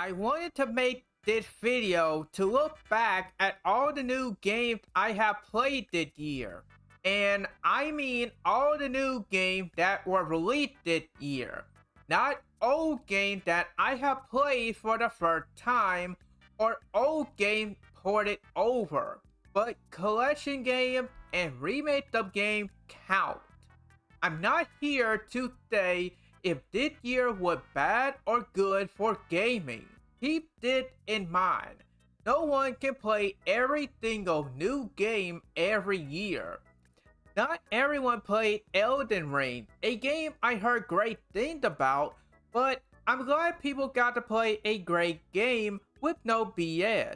I wanted to make this video to look back at all the new games I have played this year. And I mean all the new games that were released this year. Not old games that I have played for the first time or old games ported over. But collection games and remake of games count. I'm not here to say if this year was bad or good for gaming. Keep this in mind. No one can play every single new game every year. Not everyone played Elden Ring, a game I heard great things about, but I'm glad people got to play a great game with no BS.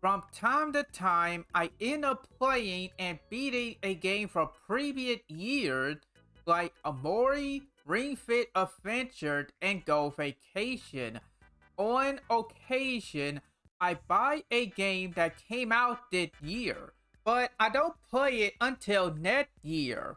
From time to time, I end up playing and beating a game from previous years like Omori, Ring Fit Adventure, and Go Vacation. On occasion, I buy a game that came out this year, but I don't play it until next year.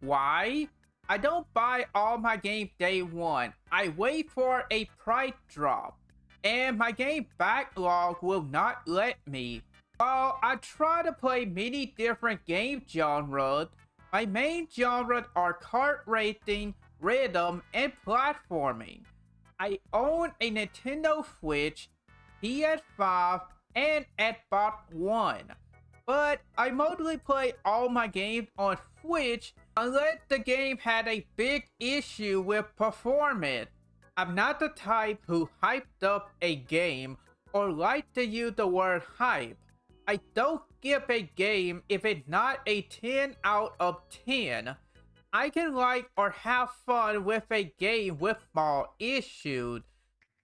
Why? I don't buy all my games day one. I wait for a price drop, and my game backlog will not let me. While I try to play many different game genres, my main genres are kart racing, rhythm, and platforming. I own a Nintendo Switch, PS5, and Xbox One. But I mostly play all my games on Switch unless the game had a big issue with performance. I'm not the type who hyped up a game or like to use the word hype. I don't give a game if it's not a 10 out of 10. I can like or have fun with a game with small issues,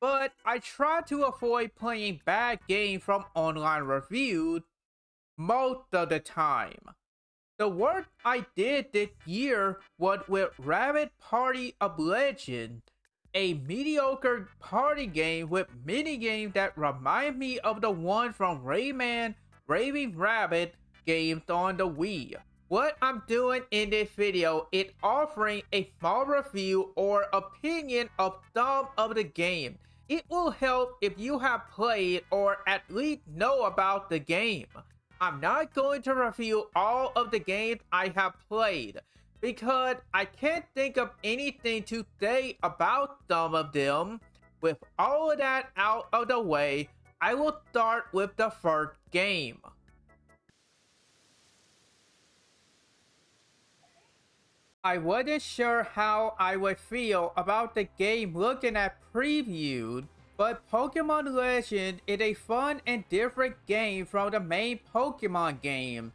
but I try to avoid playing bad games from online reviews most of the time. The work I did this year was with Rabbid Party of Legend, a mediocre party game with mini games that remind me of the one from Rayman Raving Rabbid games on the Wii. What I'm doing in this video is offering a small review or opinion of some of the game. It will help if you have played or at least know about the game. I'm not going to review all of the games I have played because I can't think of anything to say about some of them. With all of that out of the way, I will start with the first game. I wasn't sure how I would feel about the game looking at previewed, but Pokemon Legend is a fun and different game from the main Pokemon game.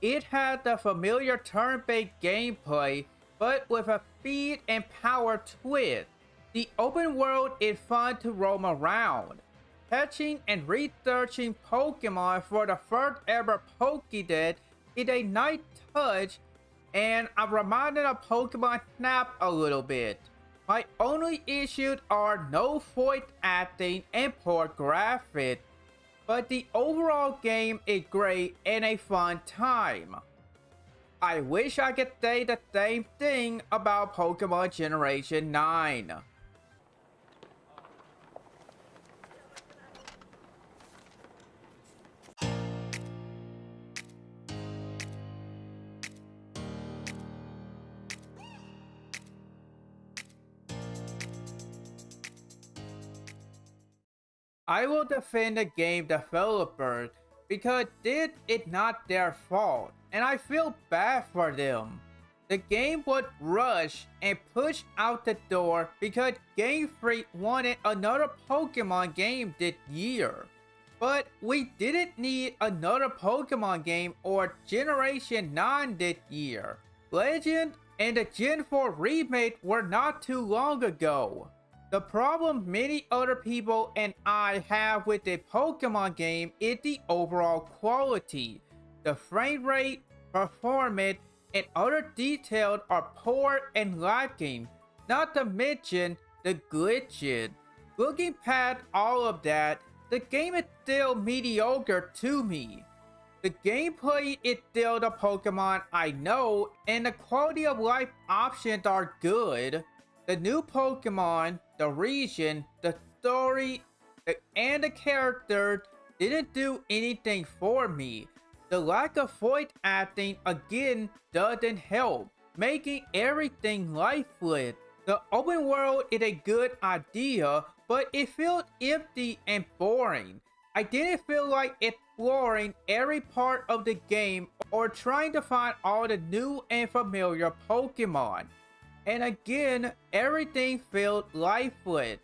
It had the familiar turn-based gameplay, but with a speed and power twist. The open world is fun to roam around catching and researching Pokemon for the first ever Pokédex is a nice touch and I'm reminded of Pokemon Snap a little bit. My only issues are no voice acting and poor graphics, but the overall game is great and a fun time. I wish I could say the same thing about Pokemon Generation 9. I will defend the game developers because this is not their fault and I feel bad for them. The game was rushed and pushed out the door because Game Freak wanted another Pokemon game this year. But we didn't need another Pokemon game or Generation 9 this year. Legend and the Gen 4 remake were not too long ago. The problem many other people and I have with the Pokemon game is the overall quality. The frame rate, performance, and other details are poor and lacking, not to mention the glitches. Looking past all of that, the game is still mediocre to me. The gameplay is still the Pokemon I know, and the quality of life options are good. The new Pokemon, the region, the story, and the character didn't do anything for me. The lack of voice acting again doesn't help, making everything lifeless. The open world is a good idea, but it felt empty and boring. I didn't feel like exploring every part of the game or trying to find all the new and familiar Pokemon. And again, everything felt lifeless.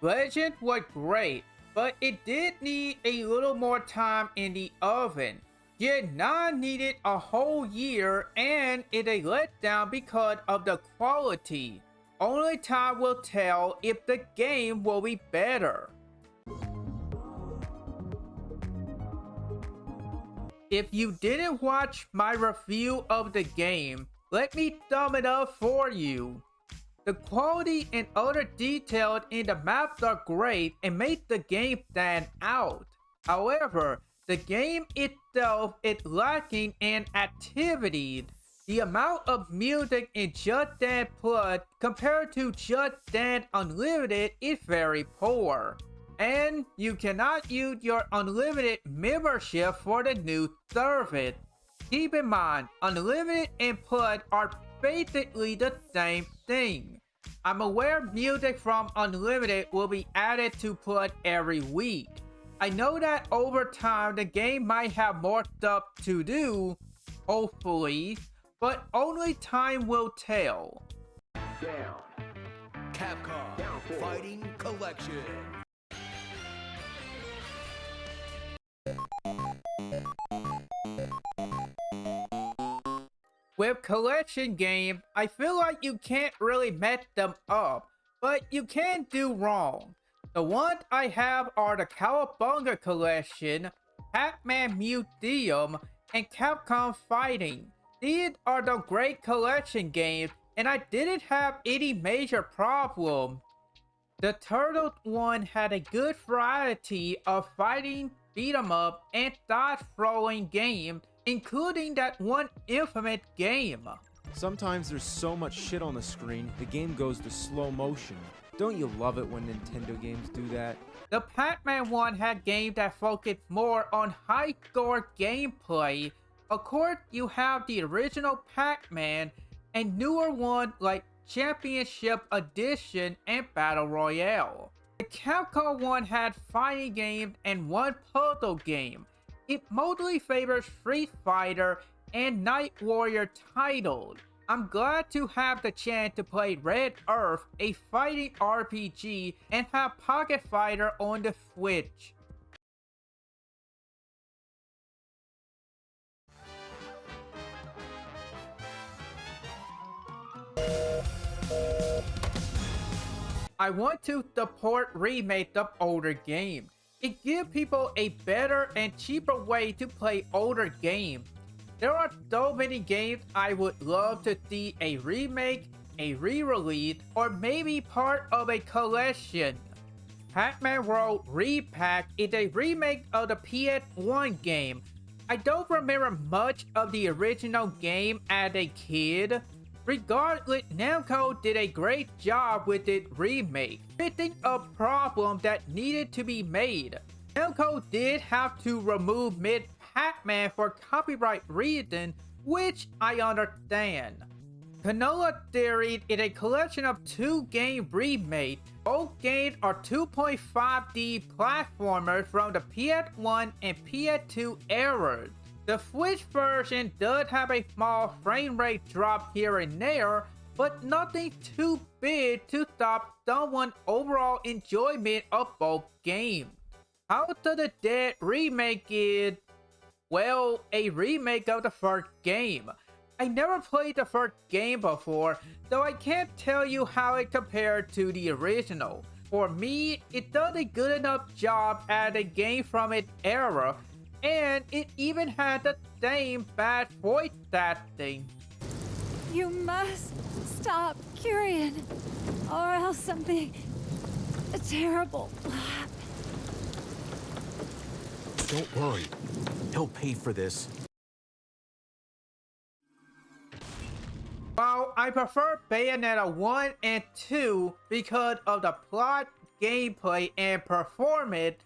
Legend was great, but it did need a little more time in the oven. Yet 9 needed a whole year and it a letdown because of the quality. Only time will tell if the game will be better. If you didn't watch my review of the game, let me thumb it up for you. The quality and other details in the maps are great and make the game stand out. However, the game itself is lacking in activity. The amount of music in Just Dance Plus compared to Just Dance Unlimited is very poor. And you cannot use your unlimited membership for the new service. Keep in mind, unlimited and plus are basically the same thing. I'm aware music from unlimited will be added to put every week. I know that over time the game might have more stuff to do, hopefully, but only time will tell. Down. Capcom Down. Fighting Collection. With collection game, I feel like you can't really mess them up, but you can do wrong. The ones I have are the Cowabunga Collection, Pac-Man Museum, and Capcom Fighting. These are the great collection games, and I didn't have any major problem. The Turtles one had a good variety of fighting, beat 'em up, and dodge throwing games, including that one infamous game. Sometimes there's so much shit on the screen, the game goes to slow motion. Don't you love it when Nintendo games do that? The Pac-Man one had games that focused more on high-score gameplay. Of course, you have the original Pac-Man and newer ones like Championship Edition and Battle Royale. The Capcom one had fighting games and one puzzle game. It mostly favors Street Fighter and Night Warrior titles. I'm glad to have the chance to play Red Earth, a fighting RPG, and have Pocket Fighter on the Switch. I want to support remake of older games. It gives people a better and cheaper way to play older games. There are so many games I would love to see a remake, a re-release, or maybe part of a collection. Pac-Man World Re-Pac is a remake of the PS1 game. I don't remember much of the original game as a kid. Regardless, Namco did a great job with its remake, fixing a problem that needed to be made. Namco did have to remove Ms. Pac-Man for copyright reasons, which I understand. Klonoa Theory is a collection of two game remakes. Both games are 2.5D platformers from the PS1 and PS2 eras. The Switch version does have a small frame rate drop here and there, but nothing too big to stop someone's overall enjoyment of both games. House of the Dead remake is, well, a remake of the first game. I never played the first game before, so I can't tell you how it compared to the original. For me, it does a good enough job at a game from its era, and it even had the same bad voice acting. You must stop, Curien, or else something terrible will happen. Don't worry. He'll pay for this. While I prefer Bayonetta 1 and 2 because of the plot, gameplay and performance,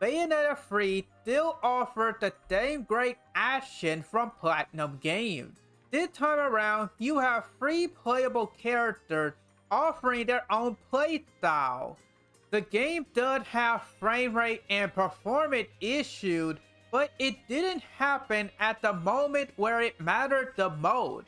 Bayonetta 3 still offered the same great action from Platinum Games. This time around, you have three playable characters offering their own playstyle. The game does have frame rate and performance issues, but it didn't happen at the moment where it mattered the most.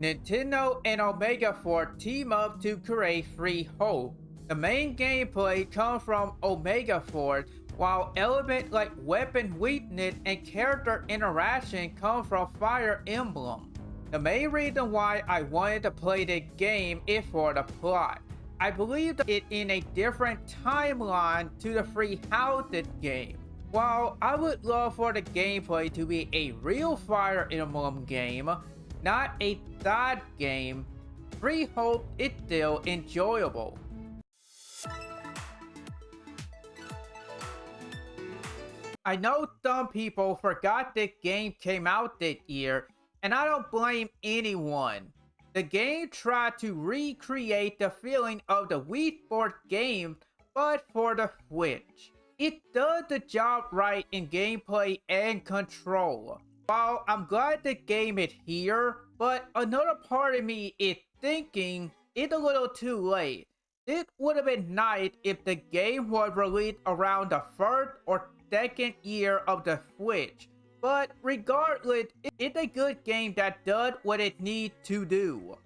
Nintendo and Omega Force team up to create Three Hope. The main gameplay comes from Omega Force, while elements like weapon weakness and character interaction come from Fire Emblem. The main reason why I wanted to play the game is for the plot. I believe it in a different timeline to the Three Houses game. While I would love for the gameplay to be a real Fire Emblem game, not a third game, Three Hope is still enjoyable. I know some people forgot this game came out this year, and I don't blame anyone. The game tried to recreate the feeling of the Wii Sports game, but for the Switch. It does the job right in gameplay and control. While I'm glad the game is here, but another part of me is thinking it's a little too late. It would have been nice if the game was released around the first or second year of the Switch. But regardless, it's a good game that does what it needs to do.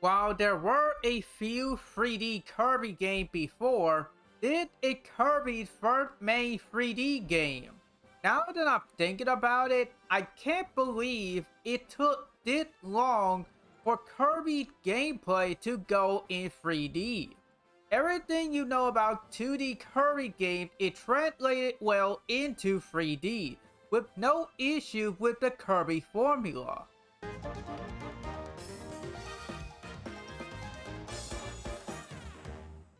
While there were a few 3D Kirby games before, this is Kirby's first main 3D game. Now that I'm thinking about it, I can't believe it took this long for Kirby gameplay to go in 3D. Everything you know about 2D Kirby games is translated well into 3D, with no issue with the Kirby formula.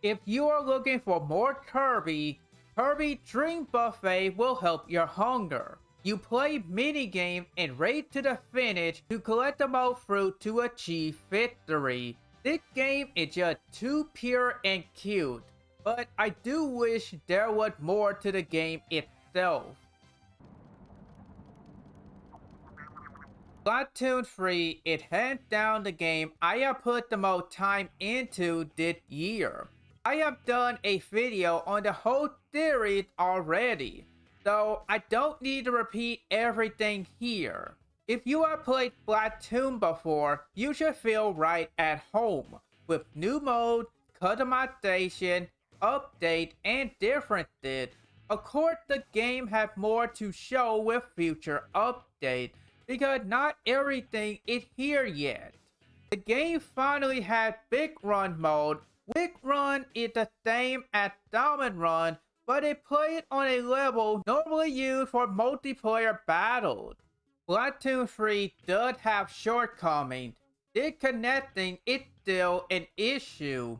If you are looking for more Kirby, Kirby Dream Buffet will help your hunger. You play minigame and race to the finish to collect the most fruit to achieve victory. This game is just too pure and cute, but I do wish there was more to the game itself. Splatoon 3 is hands down the game I have put the most time into this year. I have done a video on the whole theory already, so I don't need to repeat everything here. If you have played Splatoon before, you should feel right at home with new mode, customization, update, and differences. Of course, the game has more to show with future updates because not everything is here yet. The game finally had Big Run mode Big Run is the same as Salmon Run, but it plays on a level normally used for multiplayer battles. Splatoon 3 does have shortcomings. Disconnecting is still an issue.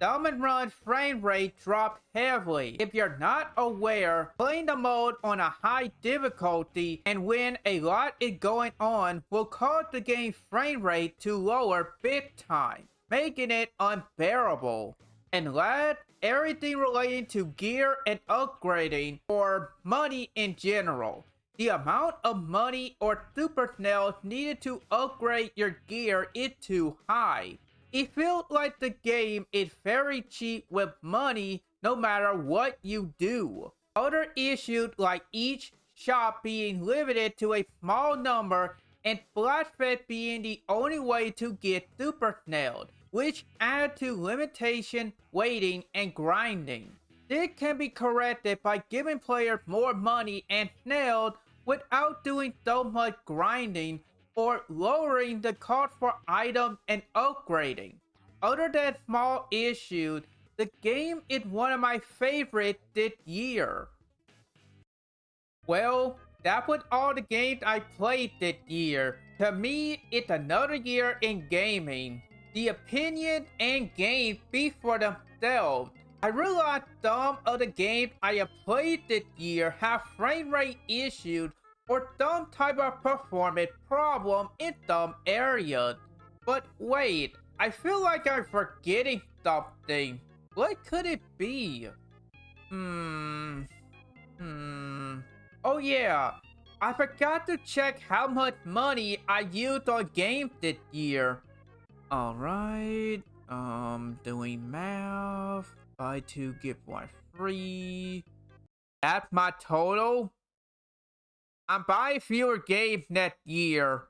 Salmon Run frame rate dropped heavily. If you're not aware, playing the mode on a high difficulty and when a lot is going on will cause the game frame rate to lower big time making it unbearable. And last, everything relating to gear and upgrading or money in general. The amount of money or super snails needed to upgrade your gear is too high. It feels like the game is very cheap with money no matter what you do. Other issues like each shop being limited to a small number and Splatfest being the only way to get super snailed which add to limitation, waiting, and grinding. This can be corrected by giving players more money and snails without doing so much grinding or lowering the cost for items and upgrading. Other than small issues, the game is one of my favorites this year. Well, that was all the games I played this year. To me, it's another year in gaming. The opinion and game speak for themselves. I realized some of the games I have played this year have frame rate issues or some type of performance problem in some areas. But wait, I feel like I'm forgetting something. What could it be? Hmm. Hmm. Oh yeah, I forgot to check how much money I used on games this year. Alright, um, doing math. Buy two, get one free. That's my total. Um, I'm buying fewer games next year.